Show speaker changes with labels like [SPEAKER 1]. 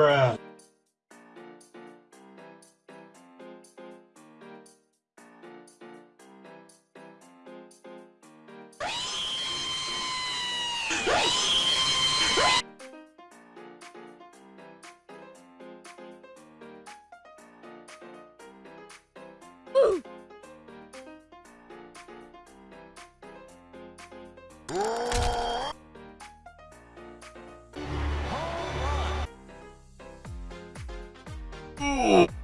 [SPEAKER 1] bruh.
[SPEAKER 2] Ooh.
[SPEAKER 3] 诶